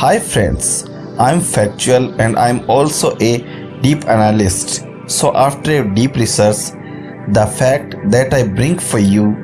Hi friends, I'm factual and I'm also a deep analyst. So after a deep research, the fact that I bring for you,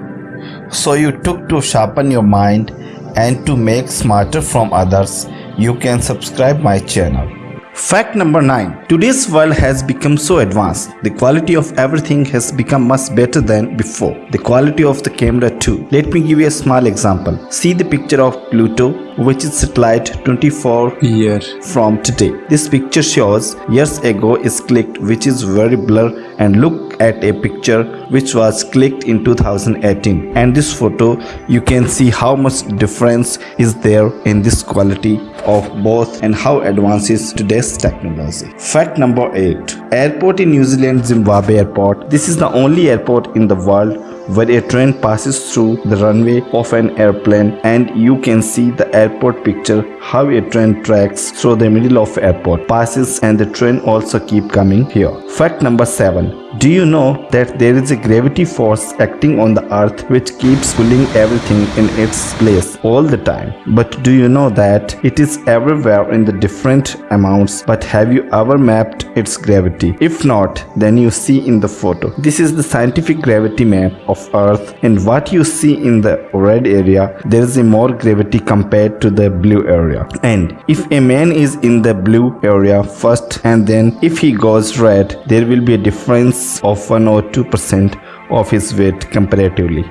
so you took to sharpen your mind and to make smarter from others, you can subscribe my channel. Fact number 9. Today's world has become so advanced. The quality of everything has become much better than before. The quality of the camera too. Let me give you a small example. See the picture of Pluto which is satellite 24 year from today. This picture shows years ago is clicked which is very blur and look at a picture which was clicked in 2018 and this photo you can see how much difference is there in this quality of both and how advanced is today's technology. Fact number 8. Airport in New Zealand Zimbabwe Airport. This is the only airport in the world where a train passes through the runway of an airplane and you can see the airport picture how a train tracks through the middle of airport passes and the train also keep coming here. Fact number 7 do you know that there is a gravity force acting on the earth which keeps pulling everything in its place all the time? But do you know that it is everywhere in the different amounts but have you ever mapped its gravity? If not, then you see in the photo. This is the scientific gravity map of earth and what you see in the red area there is a more gravity compared to the blue area. And if a man is in the blue area first and then if he goes red there will be a difference of 1 or 2% of his weight comparatively.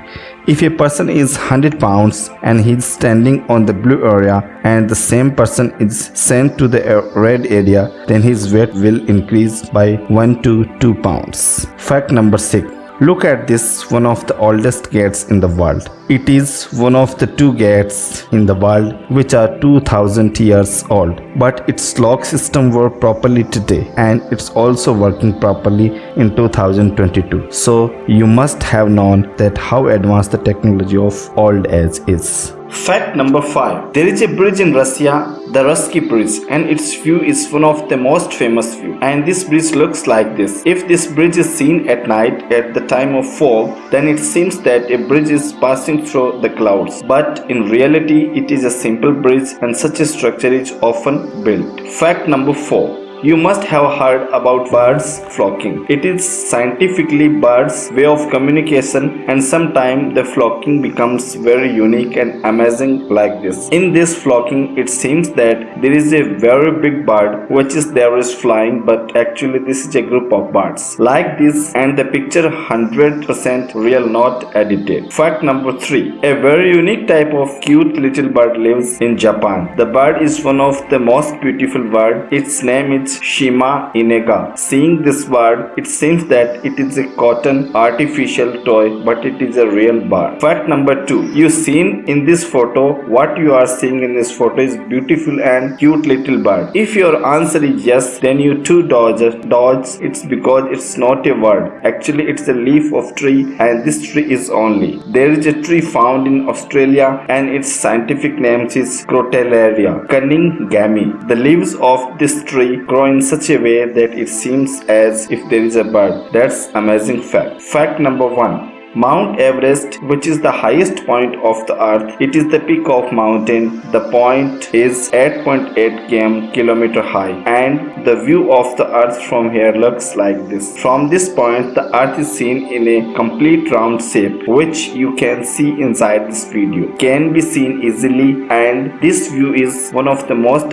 If a person is 100 pounds and he is standing on the blue area and the same person is sent to the red area, then his weight will increase by 1 to 2 pounds. Fact number 6. Look at this one of the oldest gates in the world. It is one of the two gates in the world which are 2000 years old. But its lock system work properly today and it's also working properly in 2022. So you must have known that how advanced the technology of old age is. Fact number 5. There is a bridge in Russia, the Russky Bridge and its view is one of the most famous view. And this bridge looks like this. If this bridge is seen at night at the time of fog, then it seems that a bridge is passing through the clouds. But in reality, it is a simple bridge and such a structure is often built. Fact number 4. You must have heard about birds flocking. It is scientifically birds' way of communication and sometimes the flocking becomes very unique and amazing like this. In this flocking, it seems that there is a very big bird which is there is flying but actually this is a group of birds. Like this and the picture 100% real not edited. Fact number 3. A very unique type of cute little bird lives in Japan. The bird is one of the most beautiful bird. Its name is Shima Enaga. Seeing this bird, it seems that it is a cotton artificial toy, but it is a real bird. Fact number two, you seen in this photo, what you are seeing in this photo is beautiful and cute little bird. If your answer is yes, then you too dodge. Dodge, it's because it's not a word. Actually, it's a leaf of tree and this tree is only. There is a tree found in Australia and its scientific name is Crotalaria Cunninghamii. The leaves of this tree grow in such a way that it seems as if there is a bird. That's amazing fact. Fact number one. Mount Everest, which is the highest point of the earth, it is the peak of mountain. The point is 8.8 km kilometer high and the view of the earth from here looks like this. From this point, the earth is seen in a complete round shape, which you can see inside this video. Can be seen easily and this view is one of the most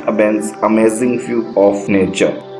amazing view of nature.